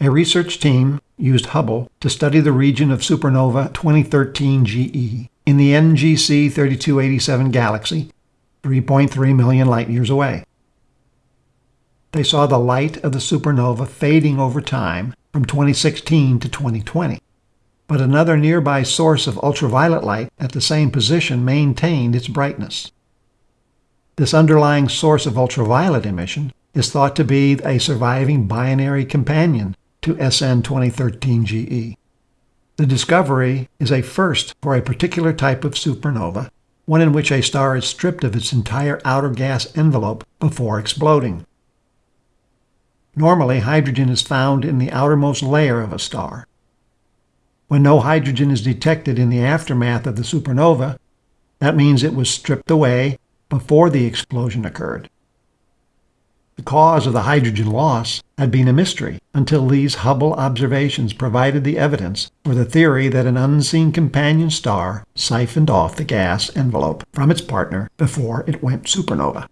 A research team used Hubble to study the region of supernova 2013 GE in the NGC 3287 galaxy, 3.3 million light years away. They saw the light of the supernova fading over time from 2016 to 2020. But another nearby source of ultraviolet light at the same position maintained its brightness. This underlying source of ultraviolet emission is thought to be a surviving binary companion to SN 2013 GE. The discovery is a first for a particular type of supernova, one in which a star is stripped of its entire outer gas envelope before exploding. Normally, hydrogen is found in the outermost layer of a star. When no hydrogen is detected in the aftermath of the supernova, that means it was stripped away before the explosion occurred. The cause of the hydrogen loss had been a mystery until these Hubble observations provided the evidence for the theory that an unseen companion star siphoned off the gas envelope from its partner before it went supernova.